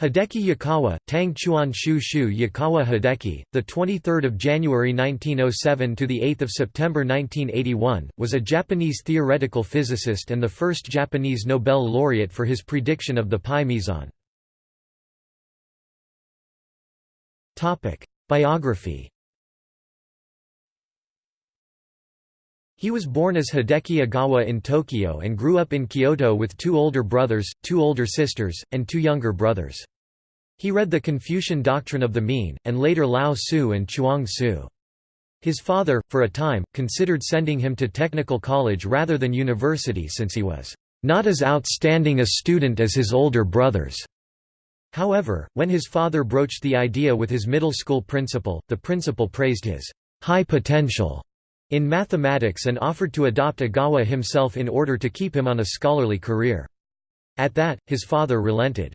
Hideki Yukawa, Tang Chuan Shu Shu Yukawa Hideki, the 23rd of January 1907 to the 8th of September 1981, was a Japanese theoretical physicist and the first Japanese Nobel laureate for his prediction of the pi meson. Topic: Biography. He was born as Hideki Ogawa in Tokyo and grew up in Kyoto with two older brothers, two older sisters, and two younger brothers. He read the Confucian doctrine of the mean, and later Lao Tzu and Chuang Tzu. His father, for a time, considered sending him to technical college rather than university since he was not as outstanding a student as his older brothers. However, when his father broached the idea with his middle school principal, the principal praised his high potential in mathematics and offered to adopt Ogawa himself in order to keep him on a scholarly career. At that, his father relented.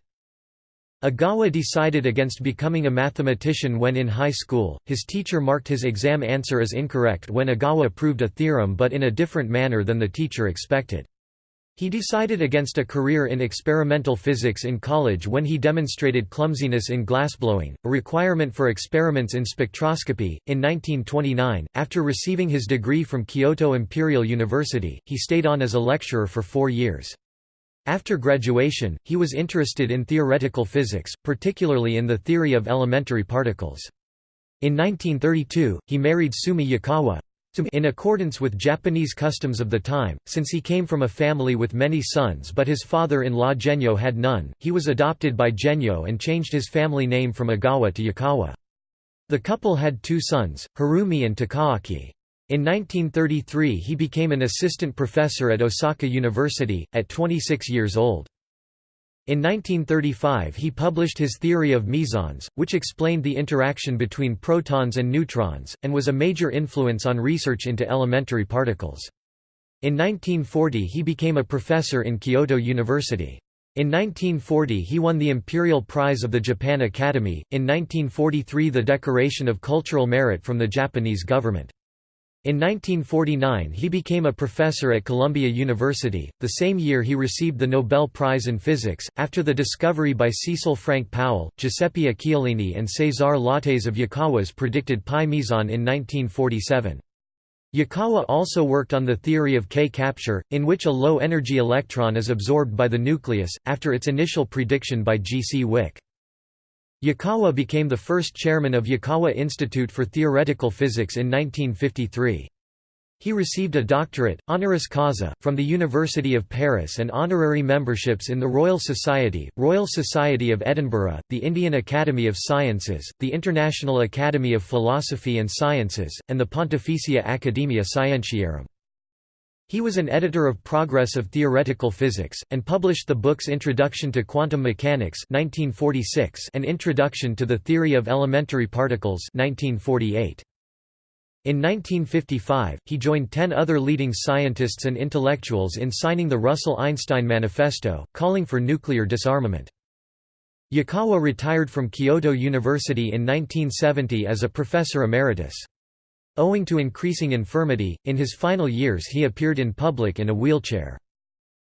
Ogawa decided against becoming a mathematician when in high school, his teacher marked his exam answer as incorrect when Agawa proved a theorem but in a different manner than the teacher expected. He decided against a career in experimental physics in college when he demonstrated clumsiness in glassblowing, a requirement for experiments in spectroscopy. In 1929, after receiving his degree from Kyoto Imperial University, he stayed on as a lecturer for four years. After graduation, he was interested in theoretical physics, particularly in the theory of elementary particles. In 1932, he married Sumi Yukawa in accordance with Japanese customs of the time, since he came from a family with many sons but his father-in-law Genyo had none, he was adopted by Genyo and changed his family name from Ogawa to Yukawa. The couple had two sons, Harumi and Takaaki. In 1933 he became an assistant professor at Osaka University, at 26 years old. In 1935 he published his theory of mesons, which explained the interaction between protons and neutrons, and was a major influence on research into elementary particles. In 1940 he became a professor in Kyoto University. In 1940 he won the Imperial Prize of the Japan Academy, in 1943 the Decoration of Cultural Merit from the Japanese government. In 1949 he became a professor at Columbia University. The same year he received the Nobel Prize in Physics, after the discovery by Cecil Frank Powell, Giuseppe Occhialini and Cesar Lattes of Yukawa's predicted pi meson in 1947. Yukawa also worked on the theory of K-capture, in which a low-energy electron is absorbed by the nucleus, after its initial prediction by G. C. Wick. Yukawa became the first chairman of Yukawa Institute for Theoretical Physics in 1953. He received a doctorate, honoris causa, from the University of Paris and honorary memberships in the Royal Society, Royal Society of Edinburgh, the Indian Academy of Sciences, the International Academy of Philosophy and Sciences, and the Pontificia Academia Scientiarum. He was an editor of Progress of Theoretical Physics, and published the books Introduction to Quantum Mechanics 1946 and Introduction to the Theory of Elementary Particles 1948. In 1955, he joined ten other leading scientists and intellectuals in signing the Russell-Einstein Manifesto, calling for nuclear disarmament. Yukawa retired from Kyoto University in 1970 as a professor emeritus. Owing to increasing infirmity, in his final years he appeared in public in a wheelchair.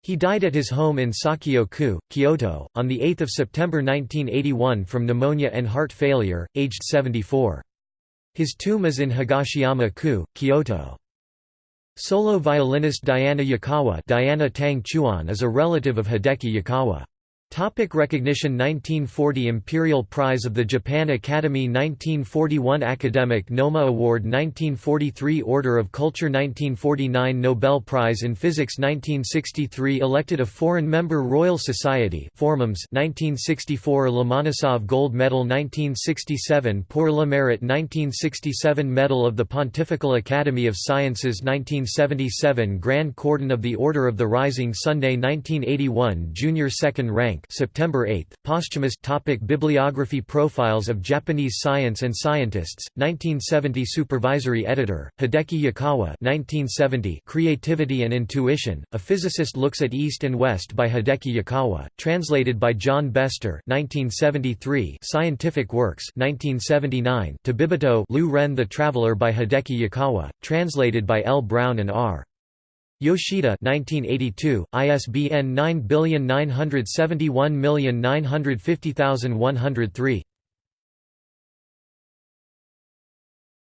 He died at his home in Sakyo-ku, Kyoto, on 8 September 1981 from pneumonia and heart failure, aged 74. His tomb is in Higashiyama-ku, Kyoto. Solo violinist Diana Yukawa Diana Tang Chuan is a relative of Hideki Yukawa. Topic recognition 1940 Imperial Prize of the Japan Academy 1941 Academic Noma Award 1943 Order of Culture 1949 Nobel Prize in Physics 1963 Elected a Foreign Member Royal Society Formums 1964 Lomonosov Gold Medal 1967 Pour le Mérite 1967 Medal of the Pontifical Academy of Sciences 1977 Grand Cordon of the Order of the Rising Sunday 1981 Junior Second Rank September 8, posthumous topic Bibliography Profiles of Japanese Science and Scientists, 1970 Supervisory Editor, Hideki Yukawa 1970 Creativity and Intuition, A Physicist Looks at East and West by Hideki Yukawa, translated by John Bester 1973 Scientific Works 1979 Tabibito Lu Ren the Traveler by Hideki Yukawa, translated by L. Brown and R. Yoshida 1982, ISBN 97971950103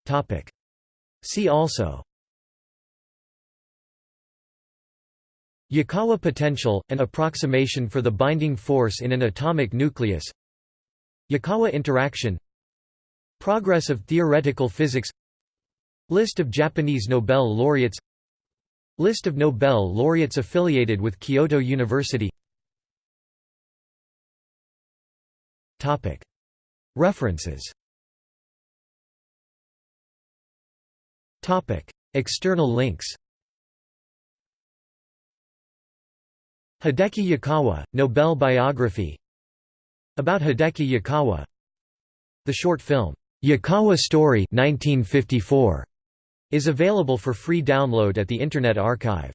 Topic. See also. Yukawa potential, an approximation for the binding force in an atomic nucleus. Yukawa interaction. Progress of theoretical physics. List of Japanese Nobel laureates List of Nobel laureates affiliated with Kyoto University. References. External links. Hideki Yukawa, Nobel biography. About Hideki Yukawa. The short film, Yukawa Story 1954, is available for free download at the Internet Archive.